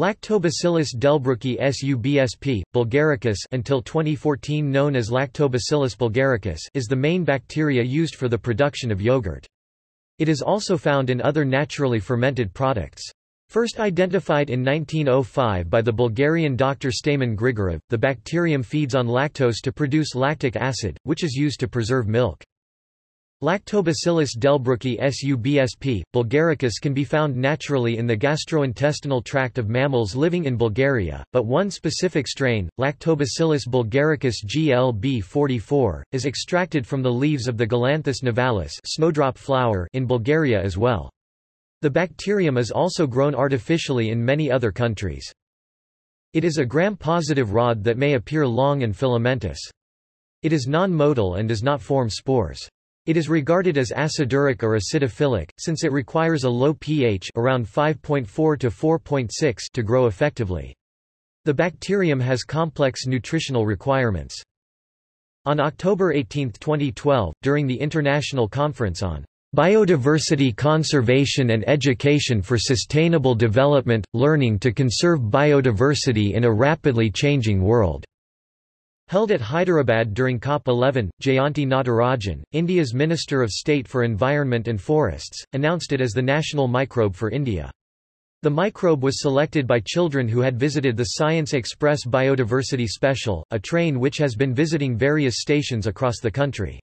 Lactobacillus delbrueckii subsp. bulgaricus until 2014 known as Lactobacillus bulgaricus is the main bacteria used for the production of yogurt. It is also found in other naturally fermented products. First identified in 1905 by the Bulgarian doctor Stamen Grigorov, the bacterium feeds on lactose to produce lactic acid, which is used to preserve milk. Lactobacillus delbrueckii subsp. bulgaricus can be found naturally in the gastrointestinal tract of mammals living in Bulgaria, but one specific strain, Lactobacillus bulgaricus GLB44, is extracted from the leaves of the Galanthus nivalis snowdrop flower in Bulgaria as well. The bacterium is also grown artificially in many other countries. It is a gram-positive rod that may appear long and filamentous. It is non-motile and does not form spores. It is regarded as aciduric or acidophilic, since it requires a low pH around 5.4 to 4.6 to grow effectively. The bacterium has complex nutritional requirements. On October 18, 2012, during the International Conference on Biodiversity Conservation and Education for Sustainable Development – Learning to Conserve Biodiversity in a Rapidly Changing World Held at Hyderabad during COP11, Jayanti Natarajan, India's Minister of State for Environment and Forests, announced it as the national microbe for India. The microbe was selected by children who had visited the Science Express Biodiversity Special, a train which has been visiting various stations across the country.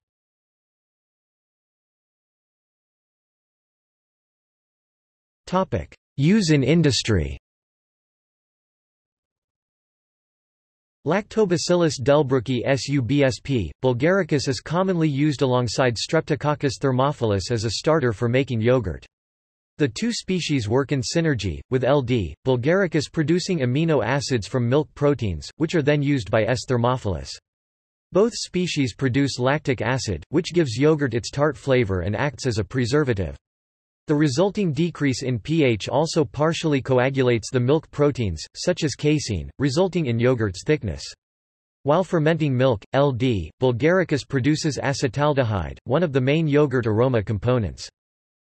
Use in industry Lactobacillus delbrueckii subsp. bulgaricus is commonly used alongside Streptococcus thermophilus as a starter for making yogurt. The two species work in synergy, with LD, bulgaricus producing amino acids from milk proteins, which are then used by S. thermophilus. Both species produce lactic acid, which gives yogurt its tart flavor and acts as a preservative. The resulting decrease in pH also partially coagulates the milk proteins, such as casein, resulting in yogurt's thickness. While fermenting milk, LD, bulgaricus produces acetaldehyde, one of the main yogurt aroma components.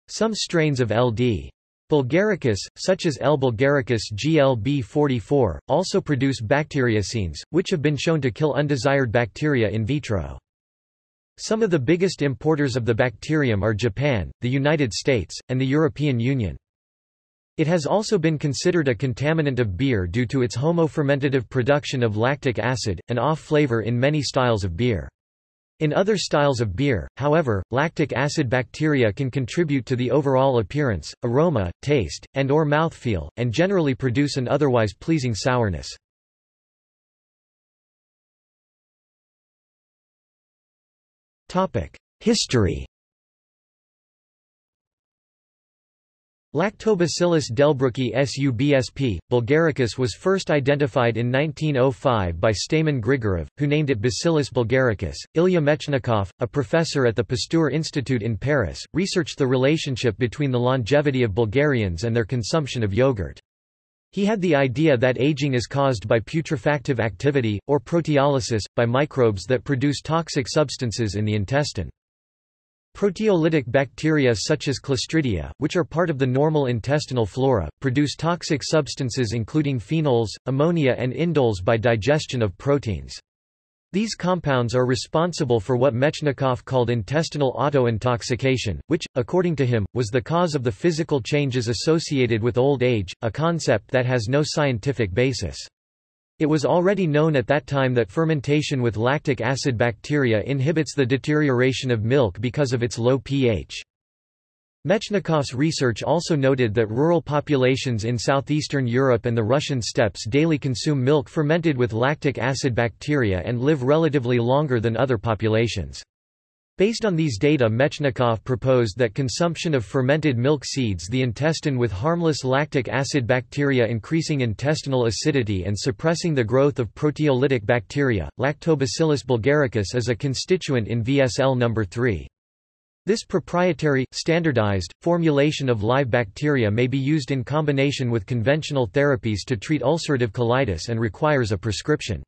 Some strains of LD bulgaricus, such as L. bulgaricus GLB44, also produce bacteriocins, which have been shown to kill undesired bacteria in vitro. Some of the biggest importers of the bacterium are Japan, the United States, and the European Union. It has also been considered a contaminant of beer due to its homofermentative production of lactic acid, an off flavor in many styles of beer. In other styles of beer, however, lactic acid bacteria can contribute to the overall appearance, aroma, taste, and or mouthfeel, and generally produce an otherwise pleasing sourness. History Lactobacillus delbrueckii subsp. bulgaricus was first identified in 1905 by Stamen Grigorov, who named it Bacillus bulgaricus. Ilya Mechnikov, a professor at the Pasteur Institute in Paris, researched the relationship between the longevity of Bulgarians and their consumption of yogurt. He had the idea that aging is caused by putrefactive activity, or proteolysis, by microbes that produce toxic substances in the intestine. Proteolytic bacteria such as Clostridia, which are part of the normal intestinal flora, produce toxic substances including phenols, ammonia and indoles by digestion of proteins. These compounds are responsible for what Mechnikov called intestinal autointoxication, which, according to him, was the cause of the physical changes associated with old age, a concept that has no scientific basis. It was already known at that time that fermentation with lactic acid bacteria inhibits the deterioration of milk because of its low pH. Mechnikov's research also noted that rural populations in southeastern Europe and the Russian steppes daily consume milk fermented with lactic acid bacteria and live relatively longer than other populations. Based on these data Mechnikov proposed that consumption of fermented milk seeds the intestine with harmless lactic acid bacteria increasing intestinal acidity and suppressing the growth of proteolytic bacteria. Lactobacillus bulgaricus is a constituent in VSL number 3. This proprietary, standardized, formulation of live bacteria may be used in combination with conventional therapies to treat ulcerative colitis and requires a prescription.